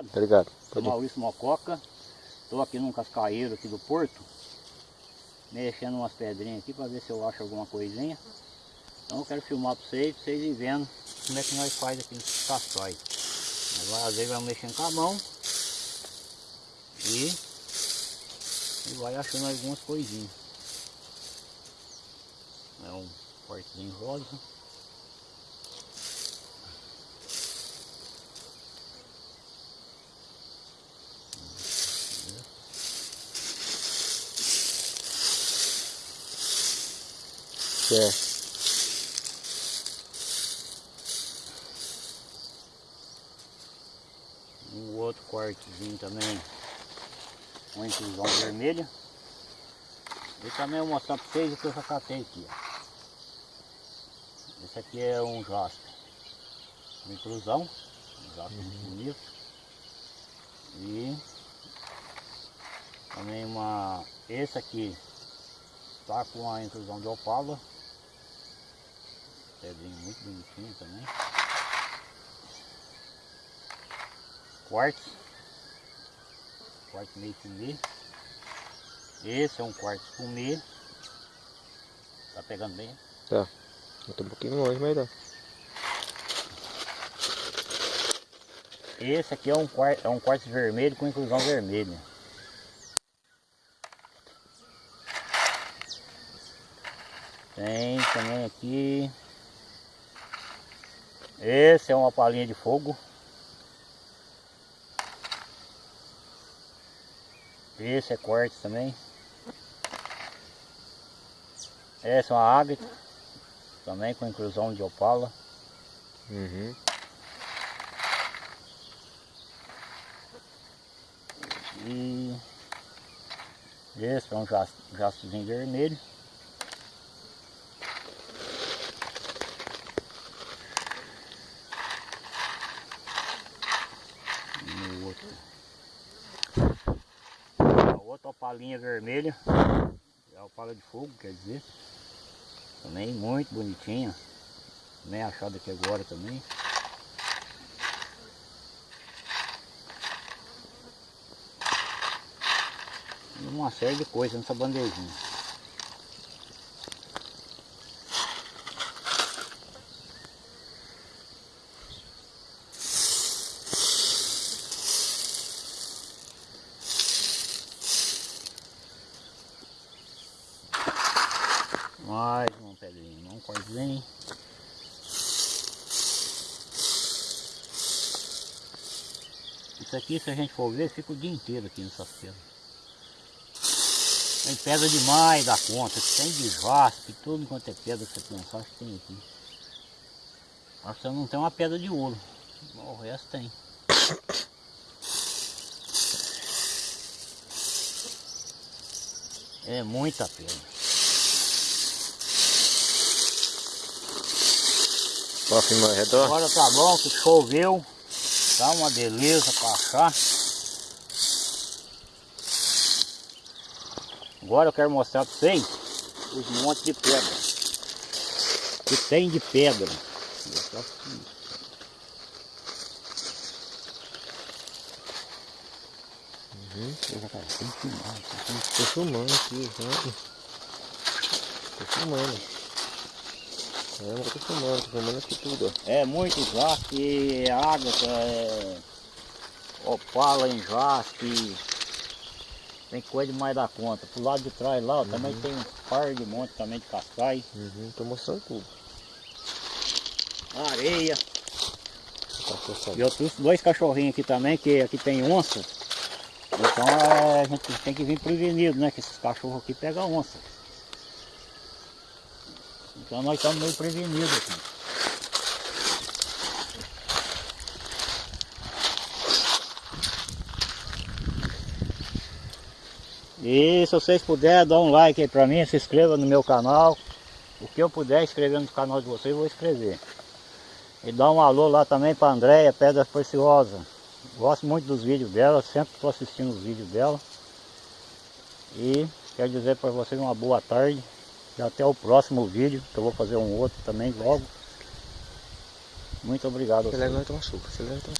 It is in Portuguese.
Obrigado. Sou Maurício Mococa, estou aqui num cascaeiro aqui do Porto, mexendo umas pedrinhas aqui para ver se eu acho alguma coisinha. Então eu quero filmar para vocês, para vocês vendo como é que nós faz aqui nos castóis. Agora às vezes vamos mexendo com a mão e, e vai achando algumas coisinhas. É um quartzinho rosa. Um outro quartozinho também com inclusão vermelha. E também vou mostrar para vocês o que eu já catei aqui. Ó. Esse aqui é um jaspe. Uma inclusão. Um jaspe muito bonito. E também uma. Esse aqui tá com a inclusão de opala. Pedrinho muito bonitinho também. Quartzo. Quartzo meio fumê. Esse é um quartzo fumê. Tá pegando bem? Tá. Eu tô um pouquinho longe, mas dá. Esse aqui é um quartzo, é um quartzo vermelho com inclusão vermelha. Tem também aqui. Esse é uma palhinha de fogo. Esse é quartzo também. Essa é uma ágata. Também com inclusão de opala. Uhum. E esse é um jas- jastrozinho vermelho. E no outro. A outra opalinha vermelha. É opala de fogo, quer dizer. Também muito bonitinha. Também achada aqui agora também. E uma série de coisas nessa bandejinha. Mais uma pedrinha, um corzinho. Isso aqui, se a gente for ver, fica o dia inteiro aqui nessas pedras. Tem pedra demais da conta, tem de jaspe, tudo quanto é pedra que você pensar, acho que tem aqui. Acho que não tem uma pedra de ouro, o resto tem. É muita pedra. Ó, filma ao redor. Agora tá bom que choveu, tá uma beleza pra achar. Agora eu quero mostrar pra vocês os montes de pedra. Que tem de pedra. Uhum. Já filmar, Tô filmando aqui, sabe? Tô filmando. É, mas tô filmando, tô filmando aqui tudo, ó. É muito jaspe, é ágata, é opala em jaspe. Tem coisa demais da conta. Pro lado de trás lá ó, também tem um par de monte também de cascai. Uhum, tô mostrando tudo. Areia. Tá. E eu trouxe dois cachorrinhos aqui também, que aqui tem onça. Então é, a gente tem que vir prevenido, né? Que esses cachorros aqui pegam onça. Então nós estamos meio prevenidos aqui. E se vocês puderem, dá um like aí pra mim, se inscreva no meu canal. O que eu puder escrever no canal de vocês, eu vou escrever. E dá um alô lá também para Andréia Pedra Preciosa. Gosto muito dos vídeos dela, sempre estou assistindo os vídeos dela. E quero dizer para vocês uma boa tarde. E até o próximo vídeo, que eu vou fazer um outro também logo. Muito obrigado. Você leva você leva